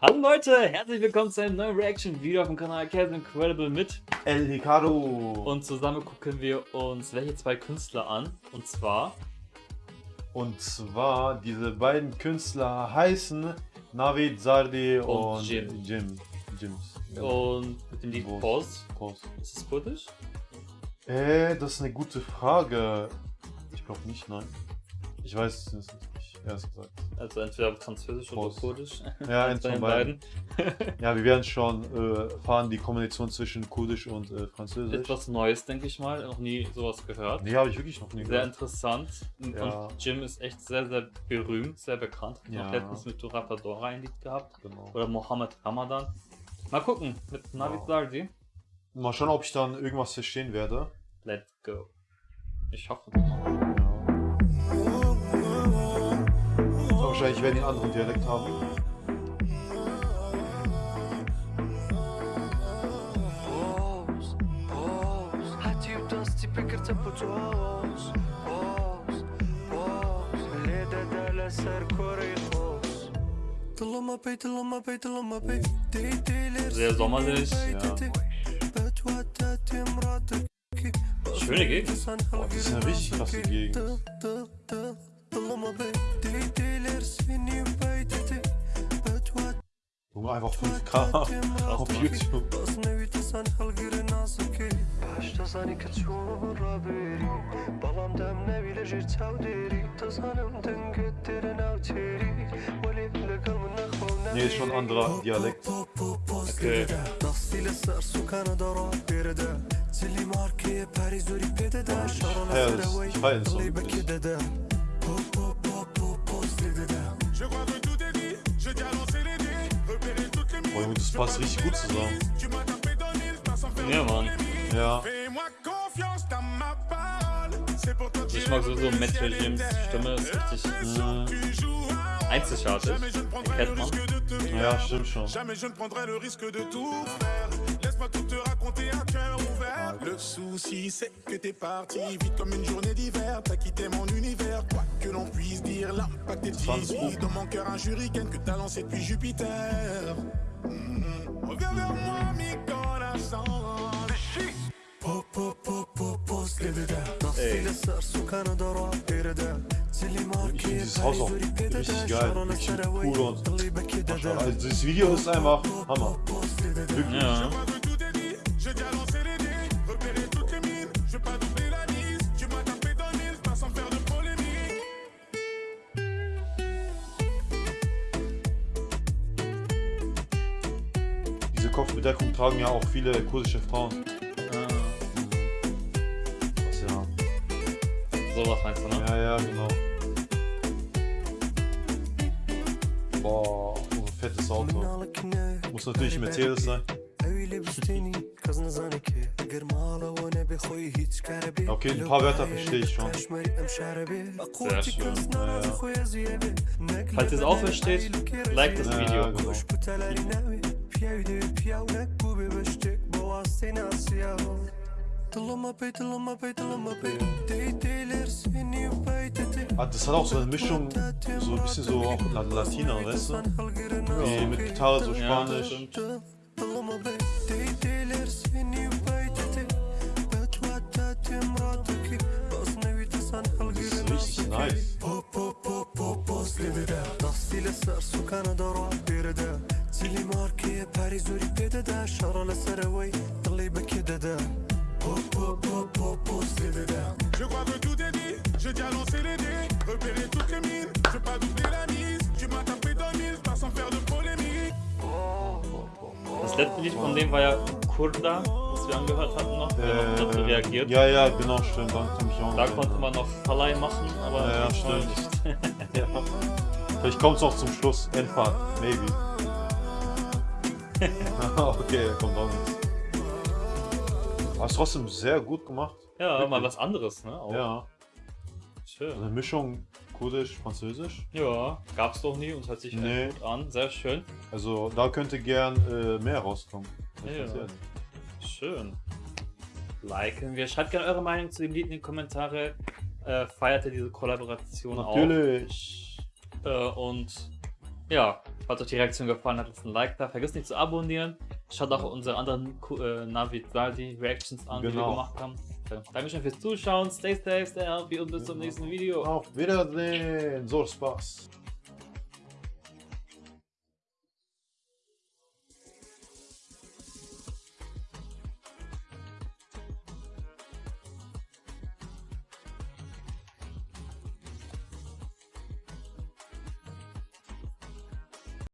Hallo Leute, herzlich willkommen zu einem neuen Reaction-Video auf dem Kanal Kevin Incredible mit El Ricardo. und zusammen gucken wir uns welche zwei Künstler an und zwar Und zwar, diese beiden Künstler heißen Navid Zardi Und und, Jim. Jim. Jims. und mit dem Lied. Pause. Prost. Ist es kurdisch? Äh, das ist eine gute Frage. Ich glaube nicht, nein. Ich weiß es nicht, erst gesagt. Also entweder französisch oder Prost. kurdisch. Ja, Eins von von den beiden. beiden. Ja, wir werden schon äh, fahren die Kombination zwischen Kurdisch und äh, Französisch. Etwas Neues, denke ich mal. Noch nie sowas gehört. Nee, habe ich wirklich noch nie Sehr gehört. interessant. Und Ja. und Jim ist echt sehr, sehr berühmt, sehr bekannt. Hat Ja. Noch letztens mit Dora ein Lied gehabt. Genau. Oder Mohammed Ramadan. Mal gucken, mit Navid Wow. Zardi. Mal schauen, ob ich dann irgendwas verstehen werde. Let's go. Ich hoffe. Wahrscheinlich werden die einen anderen Dialekt haben. Sehr sommerlich. Ja. Schöne Gegend. Oh, das ist eine richtig krasse Gegend. nur einfach 5K auf YouTube. Nee, ist schon ein anderer Dialekt. Okay. Ja, das ist fein so. Junge, das passt richtig gut zusammen. Ja, Mann. Ja. Ich mag sowieso Metro Jims Stimme, ist richtig Mhm. einzigartig. Erkennt man. Ja, stimmt schon. Laisse-moi tout te raconter à cœur ouvert. Le souci, c'est que t'es parti vite comme une journée d'hiver. T'as quitté mon univers, quoi que l'on puisse dire. L'impact est. Dans mon cœur, un hurricane que t'as lancé depuis Jupiter. Ey. Dieses Haus auch richtig geil, richtig cool und also dieses Video ist einfach Hammer. Wirklich. Ja. Kopfbedeckung tragen ja auch viele kurdische Frauen. Ah. Was ja. Sowas meinst du, ne? Ja, ja, genau. Boah, so ein fettes Auto. Muss natürlich Mercedes sein. Okay, ein paar Wörter verstehe ich schon. Sehr schön. Ja, ja. Falls ihr es auch versteht, like das Video. Genau. pievdi pjellë Kubivë shtyk, boa sena sjell Tıllama pey, tıllama pey, tıllama pey Deyteyler seni peyteti Hatta sana auch so eine Mischung, so ein bisschen so auch Latina, weißt du? Wie mit Gitarre, so Spanisch. Tıllama pey, deyteyler seni peyteti Betvatetim rataki Basne vitesan halgirin ataki Nice. По-по-по-по-после тебя Нас стиля сар, сука, на дорогу بيددا شارا لسراوي طلي بكي ددا بو بو بو بو بوز لبدا Je crois que tout est dit, j'ai déjà lancé les dés, repéré toutes les mines, je vais pas doubler la mise, tu m'as tapé dans le mille, pas sans faire de polémique. Das letzte Lied von dem war ja Kurda, was wir angehört hatten noch. Der hat noch dazu reagiert. ja, ja, genau, stimmt. Da konnte mich auch Da noch konnte erinnern. man noch Verleih machen, aber Ja, ja, diesmal stimmt. nicht. Ja. Vielleicht kommt es auch zum Schluss. Endfahrt, maybe. okay, kommt auch nichts. Hast trotzdem sehr gut gemacht. Ja, Wirklich. mal was anderes, ne? Auch. Ja. Schön. Eine Mischung Kurdisch, Französisch. Ja, gab's doch nie und hört sich Nee. echt gut an. Sehr schön. Also da könnte gern äh, mehr rauskommen. Ja. Schön. Liken wir. Schreibt gerne eure Meinung zu dem Lied in die Kommentare. Äh, feiert ihr diese Kollaboration Natürlich. auch? Äh, und ja, Falls euch die Reaktion gefallen hat, lasst ein Like da. Vergesst nicht zu abonnieren. Schaut auch unsere anderen äh, Navi Saldi Reactions an, die wir Genau. gemacht haben. Dankeschön fürs Zuschauen. Stay safe, stay healthy und bis zum nächsten Video. Auf Wiedersehen. So Spaß.